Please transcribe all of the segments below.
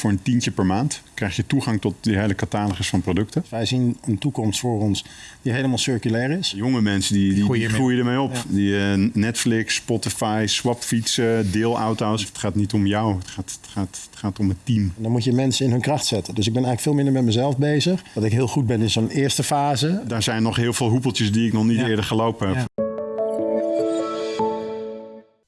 Voor een tientje per maand krijg je toegang tot die hele catalogus van producten. Wij zien een toekomst voor ons die helemaal circulair is. Jonge mensen die, die, Groeien die groeien ermee op. Ja. Die eh, Netflix, Spotify, swapfietsen, deelauto's. Het gaat niet om jou, het gaat, het gaat, het gaat om het team. En dan moet je mensen in hun kracht zetten. Dus ik ben eigenlijk veel minder met mezelf bezig. Dat ik heel goed ben in zo'n eerste fase. Daar zijn nog heel veel hoepeltjes die ik nog niet Ja. eerder gelopen heb. Ja.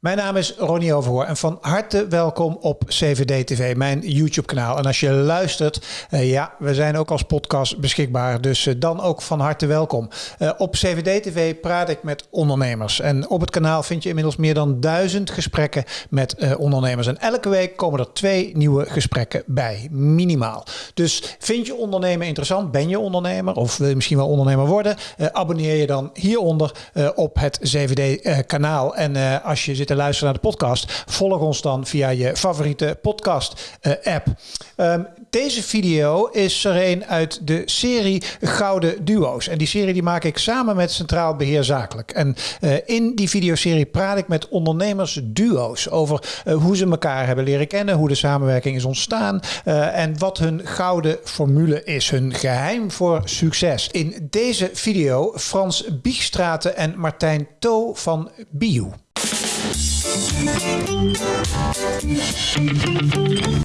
Mijn naam is Ronnie Overhoor en van harte welkom op CVD TV, mijn YouTube kanaal. En als je luistert, eh, ja, we zijn ook als podcast beschikbaar, dus eh, dan ook van harte welkom. Eh, op CVD TV praat ik met ondernemers en op het kanaal vind je inmiddels meer dan duizend gesprekken met ondernemers. En elke week komen er twee nieuwe gesprekken bij, minimaal. Dus vind je ondernemen interessant, ben je ondernemer of wil je misschien wel ondernemer worden, abonneer je dan hieronder op het CVD kanaal. En als je zit te luisteren naar de podcast, volg ons dan via je favoriete podcast eh, app. Ehm, deze video is er een uit de serie Gouden Duo's. En die serie die maak ik samen met Centraal Beheer Zakelijk. En eh, in die videoserie praat ik met ondernemers duo's over eh, hoe ze elkaar hebben leren kennen, hoe de samenwerking is ontstaan en wat hun gouden formule is, hun geheim voor succes. In deze video Frans Biegstraten en Martijn To van Bio.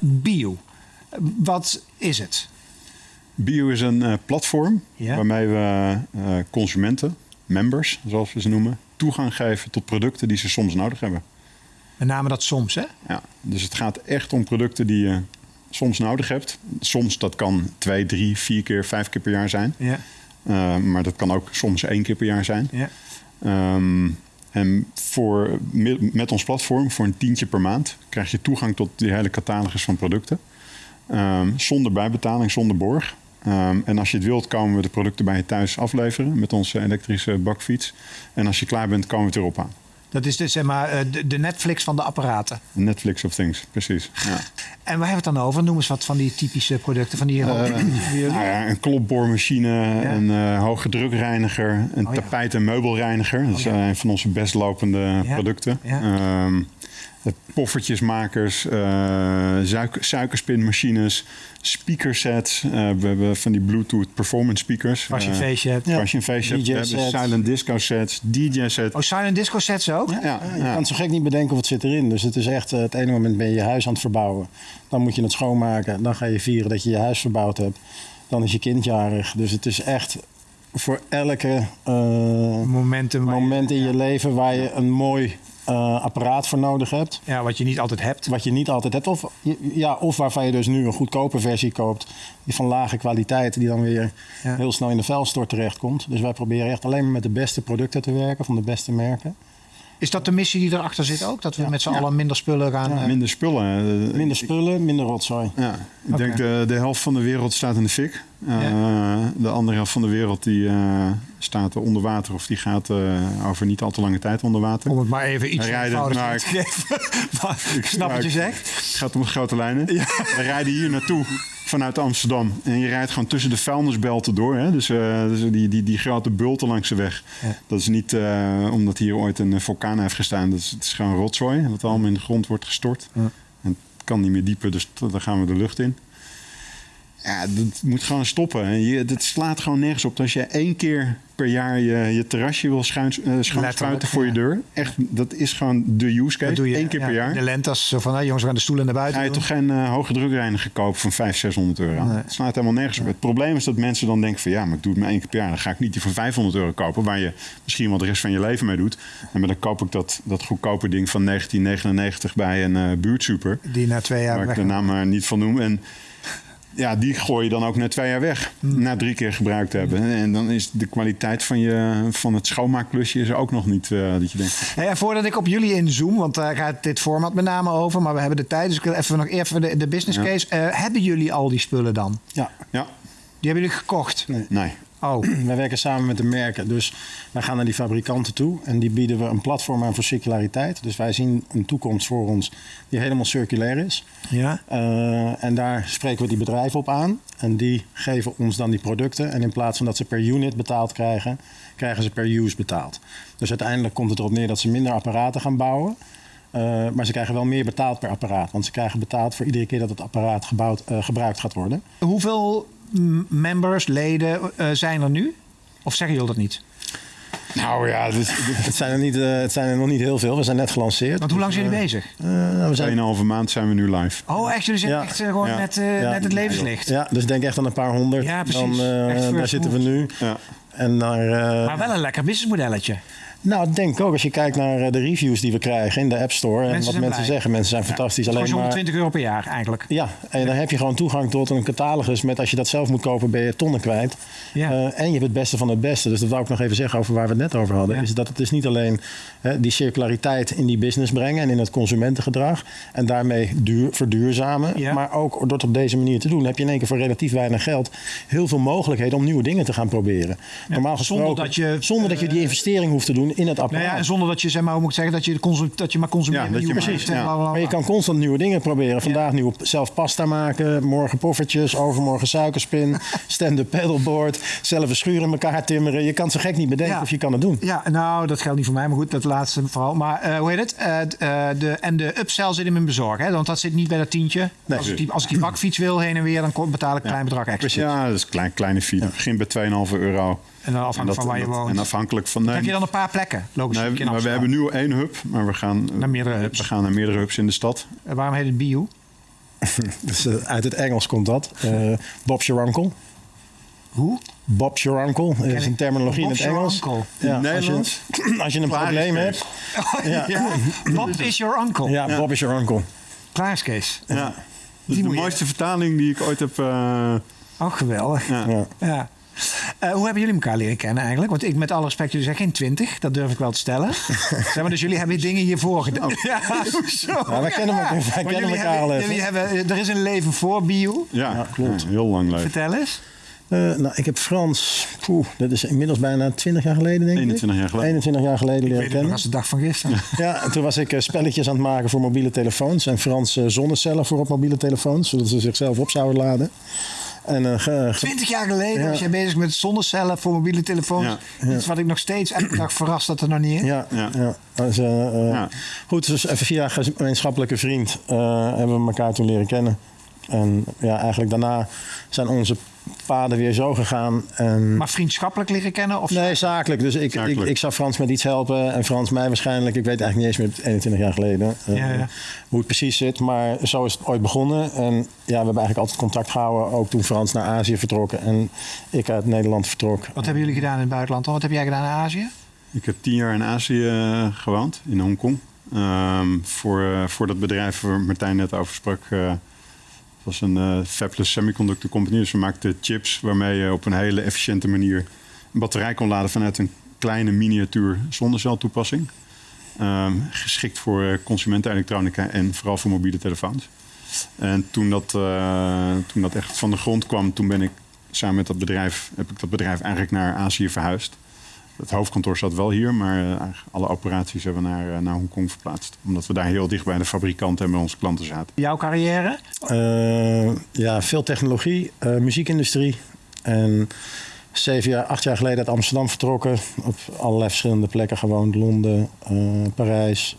Bio. Wat is het? Bio is een eh, platform Ja. waarmee we eh, consumenten, members zoals we ze noemen, toegang geven tot producten die ze soms nodig hebben. Met name dat soms, hè? Ja, dus het gaat echt om producten die je soms nodig hebt. Soms dat kan twee, drie, vier keer, vijf keer per jaar zijn. Ja. Uh, maar dat kan ook soms één keer per jaar zijn. ja. Um, en voor, met ons platform, voor een tientje per maand, krijg je toegang tot die hele catalogus van producten. Um, zonder bijbetaling, zonder borg. Um, en als je het wilt, komen we de producten bij je thuis afleveren met onze elektrische bakfiets. En als je klaar bent, komen we het erop aan. Dat is dus zeg maar eh, de, de Netflix van de apparaten. Netflix of things, precies. Ja. En waar hebben we het dan over? Noem eens wat van die typische producten van die. Uh, nou ja, een klopboormachine, ja. een uh, hoge drukreiniger, een Oh, tapijt- en meubelreiniger. Dat is oh, ja. een van onze best lopende producten. Um, poffertjesmakers, uh, suiker, suikerspinmachines, speakersets. Uh, we hebben van die Bluetooth performance speakers. Als je een feestje hebt. Als je een feestje hebt. We hebben silent disco sets, DJ sets. Oh, silent disco sets ook? Ja, ja, je kan zo gek niet bedenken of het zit erin. Dus het is echt, uh, het ene moment ben je je huis aan het verbouwen. Dan moet je het schoonmaken. Dan ga je vieren dat je je huis verbouwd hebt. Dan is je kind jarig. Dus het is echt voor elke uh, Momenten moment in je leven waar je een mooi uh, apparaat voor nodig hebt. Ja, wat je niet altijd hebt. Wat je niet altijd hebt. Of, ja, of waarvan je dus nu een goedkope versie koopt. Die van lage kwaliteit. Die dan weer ja. heel snel in de vuilstort terechtkomt. Dus wij proberen echt alleen maar met de beste producten te werken. Van de beste merken. Is dat de missie die erachter zit ook? Dat we ja. met z'n ja. allen minder spullen gaan... Ja, minder spullen. Minder spullen, minder rotzooi. Ja, ik okay. denk de, de helft van de wereld staat in de fik. Uh, de andere helft van de wereld die uh, staat onder water of die gaat uh, over niet al te lange tijd onder water. Om het maar even iets eenvoudiger nou, te geven. ik snap wat je zegt. Het gaat om de grote lijnen. Ja. We rijden hier naartoe vanuit Amsterdam. En je rijdt gewoon tussen de vuilnisbelten door. Hè? Dus, uh, dus die, die, die grote bulten langs de weg. Ja. Dat is niet uh, omdat hier ooit een vulkaan heeft gestaan. Dat is, het is gewoon rotzooi. Wat allemaal in de grond wordt gestort. Ja. En het kan niet meer dieper, dus dan gaan we de lucht in. Ja, dat moet gewoon stoppen. Je, dat slaat gewoon nergens op. Als je één keer per jaar je, je terrasje wil schuin, uh, schoonspuiten voor ja. je deur. Echt, dat is gewoon de use case. doe je, Eén keer ja, per jaar. De lente als zo van, nou, jongens, we gaan de stoelen naar buiten Ga je doen. toch geen uh, hoge drukreiniger kopen van 500, 600 euro? Nee. Het slaat helemaal nergens op. Het probleem is dat mensen dan denken van... ja, maar ik doe het maar één keer per jaar. Dan ga ik niet die van 500 euro kopen... waar je misschien wel de rest van je leven mee doet. En maar dan koop ik dat, dat goedkope ding van 1999 bij een uh, buurtsuper. Die na twee jaar Waar ik de naam maar niet van noem. En ja, die gooi je dan ook na twee jaar weg. Hmm. Na drie keer gebruikt hebben. En dan is de kwaliteit van, je, van het schoonmaakklusje is ook nog niet uh, dat je denkt. En voordat ik op jullie inzoom, want daar gaat dit format met name over, maar we hebben de tijd, dus ik wil even nog even de, de business case. Ja. Uh, hebben jullie al die spullen dan? Ja. ja. Die hebben jullie gekocht? Nee. nee. Oh. Wij werken samen met de merken. Dus wij gaan naar die fabrikanten toe en die bieden we een platform aan voor circulariteit. Dus wij zien een toekomst voor ons die helemaal circulair is. Ja. Uh, en daar spreken we die bedrijven op aan. En die geven ons dan die producten. En in plaats van dat ze per unit betaald krijgen, krijgen ze per use betaald. Dus uiteindelijk komt het erop neer dat ze minder apparaten gaan bouwen. Eh, maar ze krijgen wel meer betaald per apparaat. Want ze krijgen betaald voor iedere keer dat het apparaat gebouwd, eh, gebruikt gaat worden. Hoeveel members, leden eh, zijn er nu? Of zeggen jullie dat niet? Nou ja, dus, Het zijn, er niet, eh, het zijn er nog niet heel veel. We zijn net gelanceerd. Want hoe lang zijn jullie bezig? Eh, nou, we zijn 2,5 maand zijn we nu live. Oh, echt? Jullie zitten Ja. echt gewoon Ja. net, eh, Ja. net het levenslicht. Ja, dus denk echt aan een paar honderd. Ja, precies. Dan, eh, daar zitten we nu. Ja. En naar, eh, Maar wel een lekker businessmodelletje. Nou, ik denk ook als je kijkt naar eh, de reviews die we krijgen in de App Store. en wat mensen blij. zeggen. Mensen zijn fantastisch. Alleen maar, 120 euro per jaar eigenlijk. ja, en dan heb je gewoon toegang tot een catalogus. Met als je dat zelf moet kopen, ben je tonnen kwijt. Ja. Eh, en je hebt het beste van het beste. Dus dat wou ik nog even zeggen over waar we het net over hadden. Is dat het is niet alleen hè, die circulariteit in die business brengen en in het consumentengedrag. En daarmee duur, verduurzamen. Maar ook door het op deze manier te doen, heb je in één keer voor relatief weinig geld heel veel mogelijkheden om nieuwe dingen te gaan proberen. Normaal gesproken, zonder dat je, zonder dat je die investering hoeft te doen in het Nou apparaat. ja, en zonder dat je zeg maar, hoe moet ik zeggen, dat je, dat je maar consumeert. Ja, dat je nieuwe maar- producten, ja. bla, bla, bla. Maar je kan constant nieuwe dingen proberen. Vandaag nieuw zelf pasta maken, morgen poffertjes, overmorgen suikerspin, stand-up paddleboard, zelf een schuur in elkaar timmeren. Je kan zo gek niet bedenken Ja. of je kan het doen. Ja, nou, dat geldt niet voor mij, maar goed, dat laatste vooral. Maar eh, hoe heet het? Eh, eh, de, en de upsell zit in bezorgen, hè? want dat zit niet bij dat tientje. Nee. als, ik die, als ik die bakfiets wil heen en weer, dan betaal ik een klein bedrag extra. Ja, dat is een klein, kleine fee. Het begint bij 2,5 euro. En dan afhankelijk En dat- van waar je woont. En afhankelijk van... Nee, heb je dan een paar plekken, logisch. nee, maar we hebben nu één hub, maar we gaan Naar meerdere hubs. We gaan naar meerdere hubs in de stad. Eh, waarom heet het Bio? Dus, eh, uit het Engels komt dat. Eh Bob's your uncle. Hoe? Bob's your uncle is een terminologie in het your Engels. uncle. Ja, als, Nederlands? je, als je een probleem hebt. Ja. Ja. Bob is your uncle. Ja, Bob is your uncle. Klaar is Kees. Ja. Dat is Die de je- mooiste vertaling die ik ooit heb... eh, Oh, geweldig. ja. Eh, hoe hebben jullie elkaar leren kennen eigenlijk? Want ik met alle respect, jullie zijn geen twintig. Dat durf ik wel te stellen. zeg maar, dus jullie hebben dingen hiervoor gedaan. Ja, hoezo? Ja, wij kennen elkaar- wij Want kennen jullie elkaar al even. jullie hebben, Er is een leven voor bio. Ja, Ja, klopt. Ja, heel lang leven. Vertel eens. Eh, nou, ik heb Frans, poeh, dat is inmiddels bijna 20 jaar geleden, denk 21 ik. jaar geleden. 21 jaar geleden Ik leren weet het nog kennen. als de dag van gisteren. Ja, en toen was ik eh, spelletjes aan het maken voor mobiele telefoons. En Frans zonnecellen voor op mobiele telefoons, zodat ze zichzelf op zouden laden. En, eh, ge- ge- Twintig jaar geleden Ja. was jij bezig met zonnecellen voor mobiele telefoons. Ja. Iets wat ik nog steeds elke dag verrast dat er nog niet is. ja, ja. Ja. Dus, eh, eh, Ja. Goed, dus even via een gemeenschappelijke vriend eh, hebben we elkaar toen leren kennen. En ja, eigenlijk daarna zijn onze paden weer zo gegaan. En Maar vriendschappelijk leren kennen? Of Nee, zakelijk. Dus ik, ik, Zakelijk. ik zou Frans met iets helpen en Frans mij waarschijnlijk. Ik weet eigenlijk niet eens meer 21 jaar geleden eh, Ja, ja. hoe het precies zit. Maar zo is het ooit begonnen. En ja, we hebben eigenlijk altijd contact gehouden. Ook toen Frans naar Azië vertrok en ik uit Nederland vertrok. Wat hebben jullie gedaan in het buitenland dan? Wat heb jij gedaan in Azië? Ik heb tien jaar in Azië eh, gewoond, in Hongkong. Ehm, voor, eh, voor dat bedrijf waar Martijn net over sprak. eh, was een eh fabless semiconductor company. Dus we maakten chips waarmee je op een hele efficiënte manier een batterij kon laden vanuit een kleine miniatuur zonneceltoepassing. Ehm, geschikt voor eh, consumentenelektronica en vooral voor mobiele telefoons. En toen dat, eh, toen dat echt van de grond kwam, toen ben ik samen met dat bedrijf, heb ik dat bedrijf eigenlijk naar Azië verhuisd. Het hoofdkantoor zat wel hier, maar eh, alle operaties hebben we naar, eh, naar Hongkong verplaatst. Omdat we daar heel dicht bij de fabrikant en bij onze klanten zaten. Jouw carrière? Eh, ja, veel technologie, eh, muziekindustrie. En zeven jaar, acht jaar geleden uit Amsterdam vertrokken. Op allerlei verschillende plekken gewoond. Londen, eh, Parijs,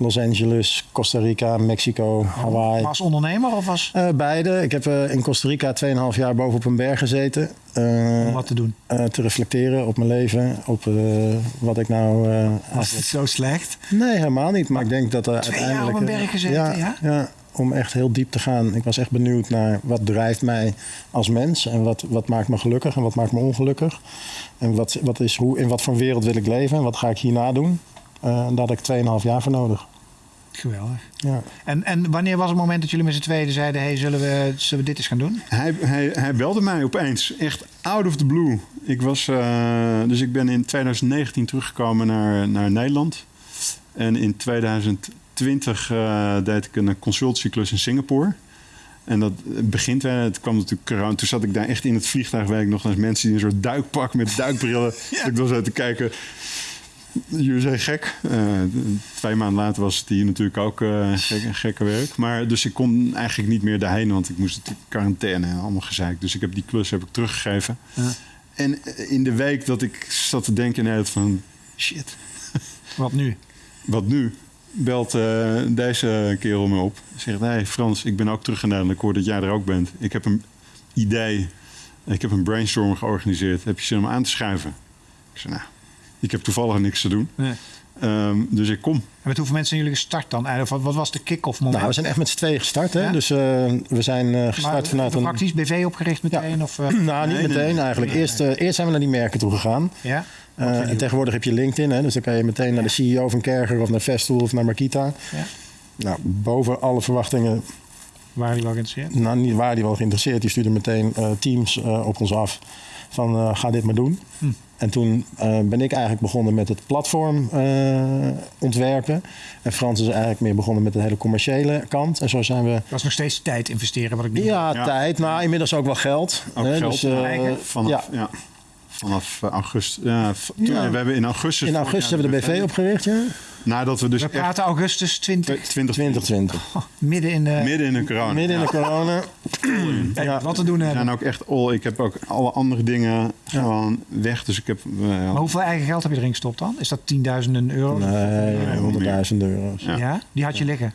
Los Angeles, Costa Rica, Mexico, Hawaii. Als ondernemer of als... Eh, beide. Ik heb eh, in Costa Rica 2,5 jaar boven op een berg gezeten. eh, Om wat te doen? te reflecteren op mijn leven. Op wat ik nou... Was het zo slecht? Nee, helemaal niet. Maar ik denk dat er Twee jaar uiteindelijk... op een berg gezeten, ja? ja? om echt heel diep te gaan. Ik was echt benieuwd naar wat drijft mij als mens. En wat, wat maakt me gelukkig en wat maakt me ongelukkig. En wat, wat is, hoe, in wat voor wereld wil ik leven en wat ga ik hierna doen. Eh, en daar had ik 2,5 jaar voor nodig. Geweldig. Ja. En, en wanneer was het moment dat jullie met z'n tweeën zeiden... hey, zullen, we, zullen we dit eens gaan doen? Hij, hij, hij belde mij opeens, echt out of the blue. Ik was, eh, dus ik ben in 2019 teruggekomen naar, naar Nederland. En in 2020 eh, deed ik een consultieklus in Singapore. En dat begint, het kwam natuurlijk corona. Toen zat ik daar echt in het vliegtuig, weet ik nog, als mensen die een soort duikpak met duikbrillen. Ik dan zo te kijken. Jullie zijn gek. Eh, twee maanden later was het hier natuurlijk ook eh, gek, gekke werk. Maar dus ik kon eigenlijk niet meer daarheen, want ik moest natuurlijk quarantaine en allemaal gezeik. Dus ik heb die klus heb ik teruggegeven. Ja. En eh, in de week dat ik zat te denken, nee, van shit, Wat nu? wat nu? belt eh, deze kerel me op. Zegt, hey Frans, ik ben ook terug Nederland. Ik hoor dat jij er ook bent. Ik heb een idee. Ik heb een brainstorm georganiseerd. Heb je zin om aan te schuiven? Ik zei, nou, ik heb toevallig niks te doen. Nee. Ehm, dus ik kom. En met hoeveel mensen zijn jullie gestart dan? Eigenlijk, Wat, wat was de kick-off moment? Nou, we zijn echt met z'n tweeën gestart. Hè? Ja? Dus eh, we zijn eh, gestart Maar, vanuit een... Praktisch BV opgericht meteen? Of, eh, Nou, niet Nee, nee, meteen nee. eigenlijk. Eerst, eh, eerst zijn we naar die merken toe gegaan. ja? Eh, en tegenwoordig heb je LinkedIn. Hè? Dus dan kan je meteen naar de CEO van Kerger of naar Festool of naar Markita. Ja. Nou, boven alle verwachtingen Waren die wel geïnteresseerd? nou, niet waar die wel geïnteresseerd. Die stuurde meteen eh, teams eh, op ons af van eh, ga dit maar doen. Hm. En toen eh, ben ik eigenlijk begonnen met het platform eh, ontwerpen. En Frans is eigenlijk meer begonnen met de hele commerciële kant. En zo zijn we... Dat was nog steeds tijd investeren, wat ik nu... Ja, Ja. tijd. Nou, inmiddels ook wel geld. Ook hè, geld dus, eh, vanaf, ja. ja. vanaf augustus. Ja, toen-. We hebben in augustus. In augustus hebben we de BV opgericht, ja? Nadat we dus We praten augustus 20, 2020 2020. oh, midden in de... midden in de corona. Midden in de corona. Ja. Wat te doen We hebben. zijn ook echt all. Ik heb ook alle andere dingen gewoon weg. Dus ik heb. eh, Maar hoeveel eigen geld heb je erin gestopt dan? Is dat tienduizenden euro? Nee, honderdduizend euro's. Ja. Ja? Die had je liggen?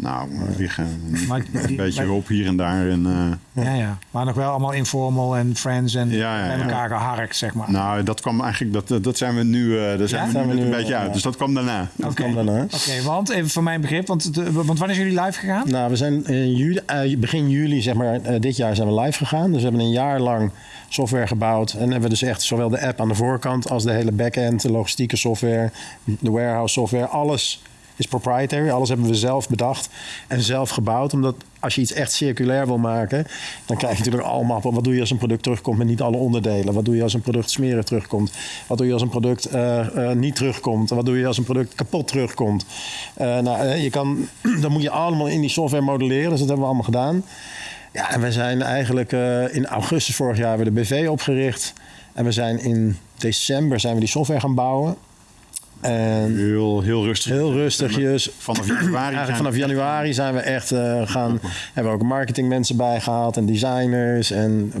Nou, liggen Maar een die- beetje maar- hulp hier en daar. En, eh, Ja, ja. Maar nog wel allemaal informal en friends en Ja, ja, bij elkaar geharkt, zeg maar. nou, dat kwam eigenlijk. Dat, dat- zijn we nu. eh daar zijn Ja? we Zijn nu we een beetje ja. uit. Dus dat kwam daarna. Dat Oké. kwam daarna. Oké, want even voor mijn begrip, want, de- want wanneer zijn jullie live gegaan? Nou, we zijn in juli, eh, begin juli, zeg maar, dit jaar zijn we live gegaan. Dus we hebben een jaar lang software gebouwd. En hebben we dus echt zowel de app aan de voorkant als de hele backend, de logistieke software, de warehouse software, alles is proprietary. Alles hebben we zelf bedacht en zelf gebouwd. Omdat als je iets echt circulair wil maken, dan krijg je natuurlijk allemaal wat doe je als een product terugkomt met niet alle onderdelen. Wat doe je als een product smerig terugkomt? Wat doe je als een product eh, eh, niet terugkomt? Wat doe je als een product kapot terugkomt? Eh, nou, je kan, dan moet je allemaal in die software modelleren. Dus dat hebben we allemaal gedaan. Ja, en we zijn eigenlijk in augustus vorig jaar hebben we de BV opgericht. En we zijn in december zijn we die software gaan bouwen. En Heel, heel rustig. heel rustigjes. Vanaf januari. Eigenlijk zijn vanaf we- januari zijn we echt eh, gaan. Hebben we ook marketingmensen bijgehaald en designers en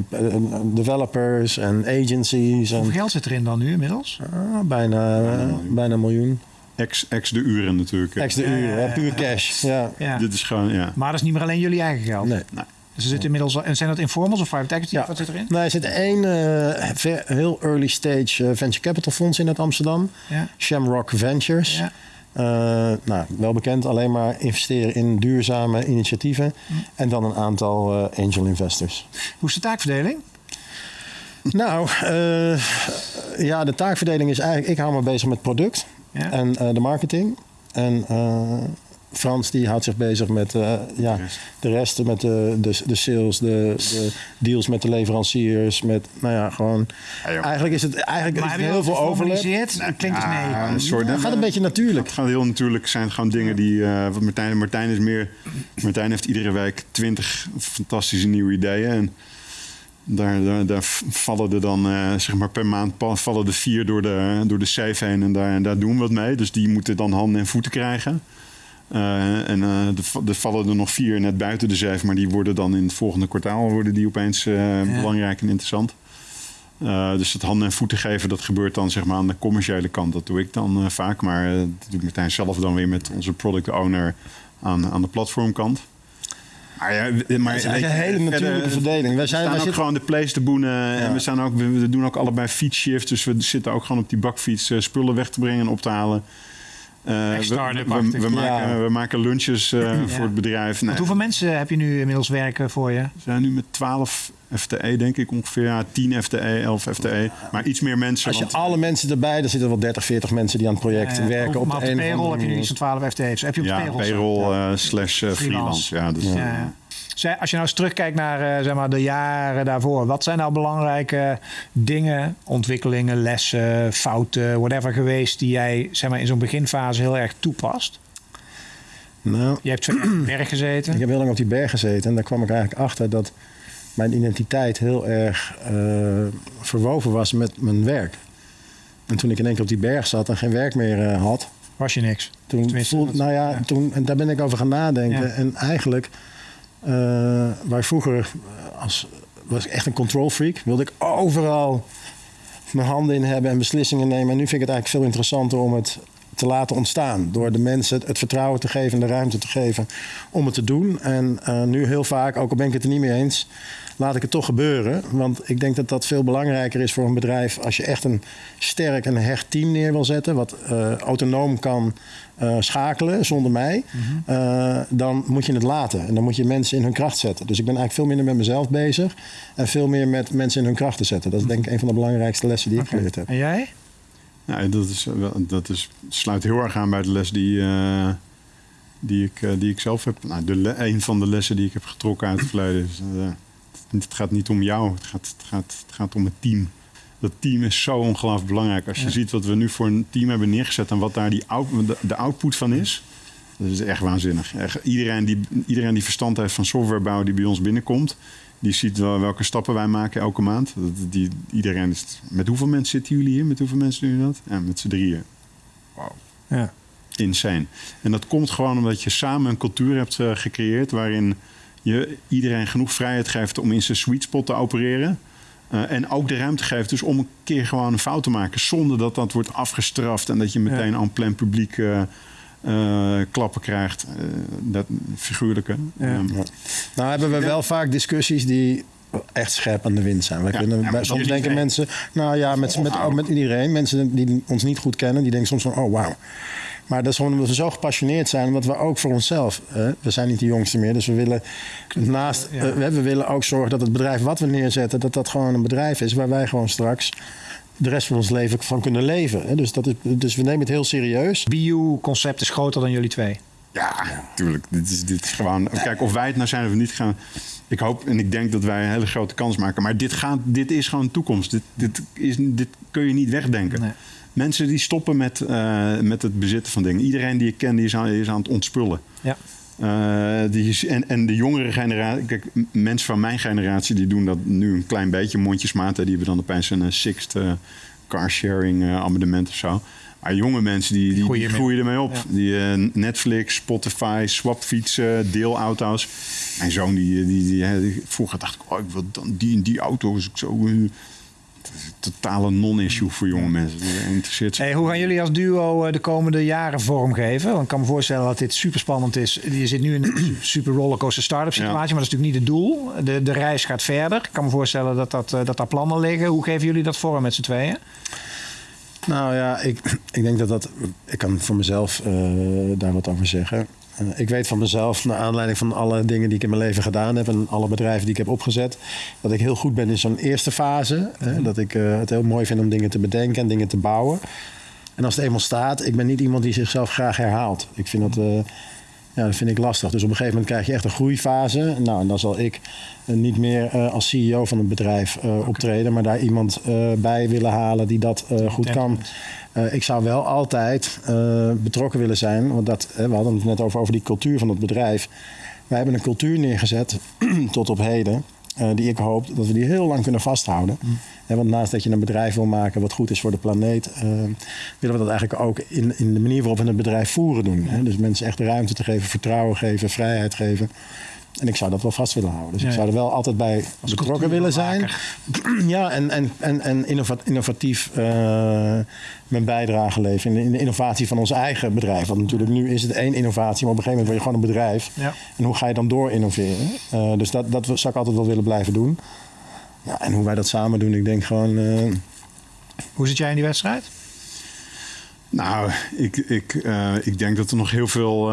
developers en agencies. En, Hoeveel geld zit erin dan nu inmiddels? ah, bijna, bijna een miljoen. Ex, ex de uren natuurlijk. hè. Extra uren, puur cash. Ja. Ja. Dit is gewoon, ja. Maar dat is niet meer alleen jullie eigen geld. Nee. Dus er zit inmiddels al- en zijn dat informals of private equity? Ja. Wat zit erin? Nee, er zit één eh, heel early stage eh, venture capital fonds in uit Amsterdam. Ja. Shamrock Ventures. Ja. Eh, nou, wel bekend, alleen maar investeren in duurzame initiatieven. En dan een aantal angel investors. Hoe is de taakverdeling? nou, ja, de taakverdeling is eigenlijk... Ik hou me bezig met product Ja. en de marketing. En Frans die houdt zich bezig met eh, ja, De rest. de rest. Met de, de, de sales, de, de deals met de leveranciers. Met, nou ja, gewoon... Ja, joh. Eigenlijk is het eigenlijk Maar is het heel veel overlap. geformaliseerd? Klinkt nee. Ja, een soort, Het gaat een beetje natuurlijk. Het gaat heel natuurlijk. Het zijn gewoon dingen die. eh wat Martijn, Martijn is meer. Martijn heeft iedere week twintig fantastische nieuwe ideeën. En daar, daar, daar vallen er dan, eh, zeg maar, per maand vallen er vier door de, door de safe heen. En daar, en daar doen we wat mee. Dus die moeten dan handen en voeten krijgen. Eh, en eh, er, va- vallen er nog vier net buiten de zeef, maar die worden dan in het volgende kwartaal worden die opeens eh, belangrijk en interessant. Dus het handen en voeten geven, dat gebeurt dan zeg maar aan de commerciële kant. Dat doe ik dan vaak, maar dat doe ik Martijn zelf dan weer met onze product owner aan, aan de platformkant. Maar ja, maar Het is een hele verder- natuurlijke verdeling. Wij we zijn, staan wij ook zitten, gewoon de place te boenen. En we, staan ook, we, we doen ook allebei fietsshifts. Dus we zitten ook gewoon op die bakfiets spullen weg te brengen en op te halen. Eh, we, we, we, maken, Ja. we maken lunches eh, voor het bedrijf. Nee, hoeveel mensen heb je nu inmiddels werken voor je? we zijn nu met 12 FTE, denk ik ongeveer. Ja, 10 FTE, 11 FTE. Maar iets meer mensen. als je want- alle mensen erbij, dan zitten wel 30, 40 mensen die aan het project Ja, ja. werken. Op maar op de payroll heb je nu iets van 12 FTE's. Heb je op de ja, payroll? payroll eh, slash eh, freelance. Ja, dus, Ja, Als je nou eens terugkijkt naar eh, zeg maar, de jaren daarvoor, wat zijn nou belangrijke dingen, ontwikkelingen, lessen, fouten, whatever geweest, die jij zeg maar, in zo'n beginfase heel erg toepast? Nou, Je hebt op de berg gezeten. ik heb heel lang op die berg gezeten en daar kwam ik eigenlijk achter dat mijn identiteit heel erg eh, verwoven was met mijn werk. En toen ik in één keer op die berg zat en geen werk meer eh, had, Was je niks. toen voelde, nou ja, ja. Toen, en daar ben ik over gaan nadenken. Ja. En eigenlijk, waar ik vroeger eh, als, was ik echt een control freak, wilde ik overal mijn handen in hebben en beslissingen nemen. En nu vind ik het eigenlijk veel interessanter om het te laten ontstaan. Door de mensen het vertrouwen te geven en de ruimte te geven om het te doen. En uh, nu heel vaak, ook al ben ik het er niet mee eens, laat ik het toch gebeuren. Want ik denk dat dat veel belangrijker is voor een bedrijf als je echt een sterk en hecht team neer wil zetten, wat uh, autonoom kan uh, schakelen zonder mij, mm -hmm. dan moet je het laten. En dan moet je mensen in hun kracht zetten. Dus ik ben eigenlijk veel minder met mezelf bezig en veel meer met mensen in hun kracht te zetten. Dat is denk ik een van de belangrijkste lessen die okay. ik geleerd heb. En jij? Ja, dat, is, dat is, sluit heel erg aan bij de les die, uh, die, ik, uh, die ik zelf heb. Nou, de, een van de lessen die ik heb getrokken uit het verleden is... Uh, het gaat niet om jou, het gaat, het, gaat, het gaat om het team. Dat team is zo ongelooflijk belangrijk. Als je ja. ziet wat we nu voor een team hebben neergezet... en wat daar die out, de, de output van is... dat is echt waanzinnig. Echt, iedereen, die, iedereen die verstand heeft van softwarebouw die bij ons binnenkomt... Die ziet wel welke stappen wij maken elke maand. Die, iedereen is, met hoeveel mensen zitten jullie hier? Met hoeveel mensen doen jullie dat? Ja, met z'n drieën. Wauw. Ja. Insane. En dat komt gewoon omdat je samen een cultuur hebt uh, gecreëerd... waarin je iedereen genoeg vrijheid geeft om in zijn sweet spot te opereren... Uh, en ook de ruimte geeft dus om een keer gewoon een fout te maken... zonder dat dat wordt afgestraft en dat je meteen ja. aan plein publiek... Uh, uh, klappen krijgt, uh, dat figuurlijke. Ja. Um, ja. Nou hebben we wel vaak discussies die echt scherp aan de wind zijn. We kunnen, soms denken iedereen. mensen, nou ja, met, met, met, met iedereen, mensen die ons niet goed kennen, die denken soms van, oh wauw. Maar dat is gewoon omdat we zo gepassioneerd zijn, omdat we ook voor onszelf, hè, we zijn niet de jongste meer, dus we willen naast, ja. uh, we willen ook zorgen dat het bedrijf wat we neerzetten, dat dat gewoon een bedrijf is waar wij gewoon straks de rest van ons leven van kunnen leven. Hè? Dus, dat is, dus we nemen het heel serieus. BU-concept is groter dan jullie twee. Ja, natuurlijk. Ja. Dit, is, dit is gewoon. Kijk, of wij het nou zijn of niet gaan. Ik hoop en ik denk dat wij een hele grote kans maken. Maar dit, gaat, dit is gewoon toekomst. Dit, dit, is, dit kun je niet wegdenken. Nee. Mensen die stoppen met, uh, met het bezitten van dingen. Iedereen die ik ken, die is aan, is aan het ontspullen. Ja. Uh, die, en, en de jongere generatie, kijk, mensen van mijn generatie die doen dat nu een klein beetje, mondjesmaat. Die hebben dan opeens een uh, sixth uh, carsharing abonnement of zo. Maar jonge mensen die, die, die groeien ermee op. Ja. Die Netflix, Spotify, swapfietsen, deelauto's. Mijn zoon, die, die, die, die, vroeger dacht ik, oh, ik wil dan die en die auto. Ik zo totale non-issue voor jonge mensen. Interesseert hey, hoe gaan jullie als duo de komende jaren vormgeven? Want ik kan me voorstellen dat dit super spannend is. Je zit nu in een super rollercoaster start-up situatie, ja. maar dat is natuurlijk niet het doel. De, de reis gaat verder. Ik kan me voorstellen dat, dat, dat daar plannen liggen. Hoe geven jullie dat vorm met z'n tweeën? Nou ja, ik, ik denk dat dat. Ik kan voor mezelf uh, daar wat over zeggen. Uh, ik weet van mezelf, naar aanleiding van alle dingen die ik in mijn leven gedaan heb en alle bedrijven die ik heb opgezet, dat ik heel goed ben in zo'n eerste fase. Hè, mm. dat ik uh, het heel mooi vind om dingen te bedenken en dingen te bouwen. En als het eenmaal staat, ik ben niet iemand die zichzelf graag herhaalt. Ik vind dat. Ja, dat vind ik lastig. Dus op een gegeven moment krijg je echt een groeifase. Nou, en dan zal ik uh, niet meer uh, als CEO van een bedrijf uh, okay. optreden, maar daar iemand bij willen halen die dat goed kan. ik zou wel altijd betrokken willen zijn, want dat, we hadden het net over, over die cultuur van het bedrijf. Wij hebben een cultuur neergezet tot op heden. Uh, die ik hoop dat we die heel lang kunnen vasthouden. Mm. Want naast dat je een bedrijf wil maken wat goed is voor de planeet, uh, willen we dat eigenlijk ook in, in de manier waarop we het bedrijf voeren doen. Dus mensen echt de ruimte te geven, vertrouwen geven, vrijheid geven. En ik zou dat wel vast willen houden. Dus ja, ik zou er wel altijd bij Als betrokken willen zijn. Ja, en, en, en, en innovatief uh, mijn bijdrage leveren in de innovatie van ons eigen bedrijf. Want natuurlijk nu is het één innovatie, maar op een gegeven moment word je gewoon een bedrijf. Ja. En hoe ga je dan door innoveren? Uh, dus dat, dat zou ik altijd wel willen blijven doen. Ja, en hoe wij dat samen doen, ik denk gewoon... Uh... Hoe zit jij in die wedstrijd? Nou, ik, ik, ik denk dat er nog heel veel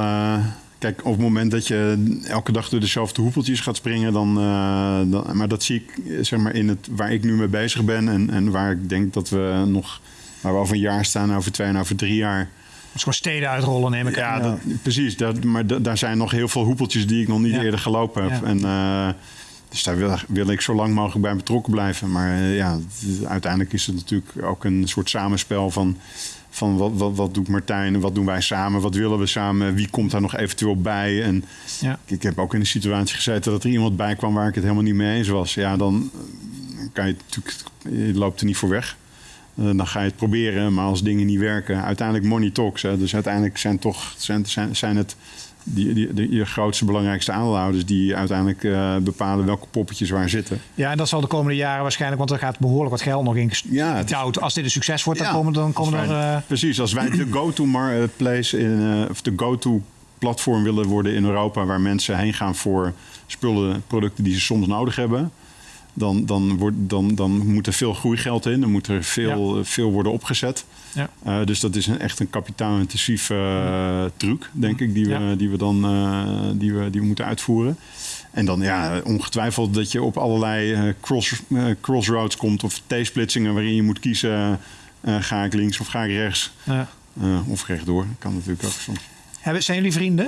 Kijk, op het moment dat je elke dag door dezelfde hoepeltjes gaat springen, dan, uh, dan, Maar dat zie ik zeg maar, in het waar ik nu mee bezig ben en, en waar ik denk dat we nog. Waar we over een jaar staan, over twee en over drie jaar. Dus gewoon steden uitrollen, neem ik ja, aan. Dat, precies. Dat, maar da, daar zijn nog heel veel hoepeltjes die ik nog niet ja. eerder gelopen heb. Ja. En, uh, dus daar wil, wil, ik zo lang mogelijk bij betrokken blijven. Maar uh, ja, uiteindelijk is het natuurlijk ook een soort samenspel van van wat, wat, wat doet Martijn en wat doen wij samen? Wat willen we samen? Wie komt daar nog eventueel bij? En ja. ik heb ook in de situatie gezeten dat er iemand bij kwam waar ik het helemaal niet mee eens was. Ja, dan kan je natuurlijk, je loopt er niet voor weg. Uh, dan ga je het proberen, maar als dingen niet werken, uiteindelijk money talks. Hè, dus uiteindelijk zijn, toch, zijn, zijn, zijn het die, die, de, je grootste, belangrijkste aandeelhouders die uiteindelijk uh, bepalen welke poppetjes waar zitten. Ja, en dat zal de komende jaren waarschijnlijk, want er gaat behoorlijk wat geld nog in ja, Als dit een succes wordt, dan komen, dan komen er. Uh... Precies, als wij de go-to place in, uh, of de go-to platform willen worden in Europa, waar mensen heen gaan voor spullen, producten die ze soms nodig hebben dan, dan, wordt, dan, dan moet er veel groeigeld in. Dan moet er veel, veel worden opgezet. Ja. Uh, dus dat is een, echt een kapitaalintensieve uh, truc, denk ik, die we, die we dan uh, die we, die we moeten uitvoeren. En dan ja, ongetwijfeld dat je op allerlei cross, crossroads komt of T-splitsingen waarin je moet kiezen: ga ik links of ga ik rechts? Ja. of rechtdoor. Kan natuurlijk ook soms. Zijn jullie vrienden?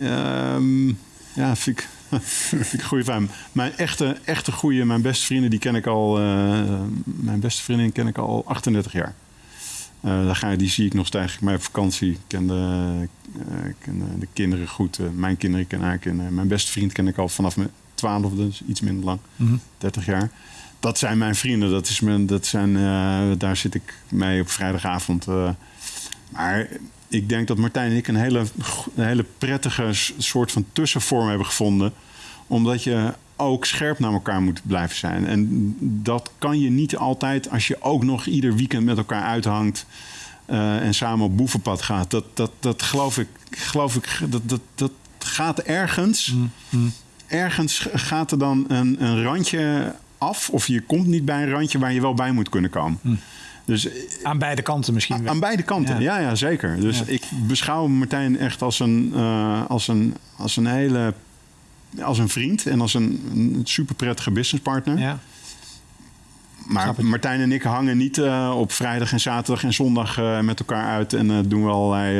Um, ja, vind ik vind ik goede. Mijn echte, echte goede, mijn beste vrienden, die ken ik al. Uh, mijn beste vriendin ken ik al 38 jaar. Uh, daar ga, je, die zie ik nog steeds bij op vakantie. Ik ken de, uh, ken de, de kinderen goed. mijn kinderen ken haar kinderen. Mijn beste vriend ken ik al vanaf mijn 12, dus iets minder lang. Mm -hmm. 30 jaar. Dat zijn mijn vrienden. Dat is mijn, dat zijn, daar zit ik mee op vrijdagavond. maar ik denk dat Martijn en ik een hele, een hele prettige soort van tussenvorm hebben gevonden. Omdat je ook scherp naar elkaar moet blijven zijn. En dat kan je niet altijd als je ook nog ieder weekend met elkaar uithangt. Uh, en samen op boevenpad gaat. Dat, dat, dat geloof ik, geloof ik dat, dat, dat gaat ergens. Mm, mm. Ergens gaat er dan een, een randje af. Of je komt niet bij een randje waar je wel bij moet kunnen komen. Mm. Dus, aan beide kanten misschien. Aan, beide kanten, ja, ja, zeker. Dus ik beschouw Martijn echt als een, uh, als een, als een hele. als een vriend en als een, een super prettige businesspartner. Ja. Maar Martijn en ik hangen niet uh, op vrijdag en zaterdag en zondag uh, met elkaar uit en uh, doen we allerlei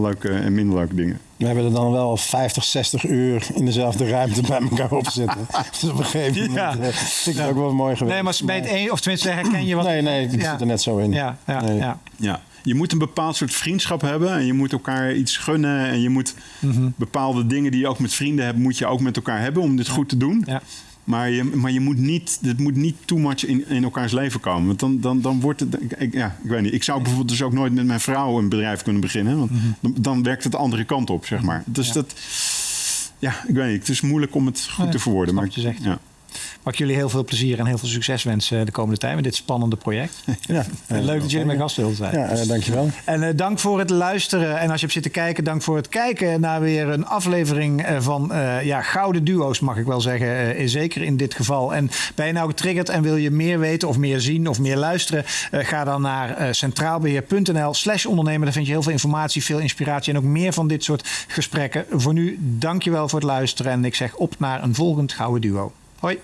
leuke en minder leuke dingen. We hebben er dan wel 50, 60 uur in dezelfde ruimte bij elkaar op zitten. dus op een gegeven moment ja. vind ik het ook wel mooi geweest. Nee, maar bij het een, of tenminste herken je wat... Nee, nee, ik zit er net zo in. Ja, ja, nee. ja. ja. Je moet een bepaald soort vriendschap hebben en je moet elkaar iets gunnen en je moet mm -hmm. bepaalde dingen die je ook met vrienden hebt, moet je ook met elkaar hebben om dit goed te doen. Ja. Maar je, maar je moet niet, het moet niet too much in, in elkaars leven komen. Want dan, dan, dan wordt het. Ik, ja, ik weet niet. Ik zou bijvoorbeeld dus ook nooit met mijn vrouw een bedrijf kunnen beginnen. Want mhm. dan, dan, werkt het de andere kant op, zeg maar. Dus dat. Ja, ik weet niet. Het is moeilijk om het goed te verwoorden. Maar, je zegt. Ja. Mag ik jullie heel veel plezier en heel veel succes wensen de komende tijd met dit spannende project. Ja, Leuk dat jullie mijn gast wilden zijn. Ja, uh, dankjewel. En uh, dank voor het luisteren. En als je hebt zitten kijken, dank voor het kijken naar weer een aflevering uh, van ja, gouden duo's, mag ik wel zeggen. zeker in dit geval. En ben je nou getriggerd en wil je meer weten of meer zien of meer luisteren? ga dan naar centraalbeheer.nl slash ondernemen. Daar vind je heel veel informatie, veel inspiratie en ook meer van dit soort gesprekken. Voor nu, dankjewel voor het luisteren. En ik zeg op naar een volgend gouden duo. はい。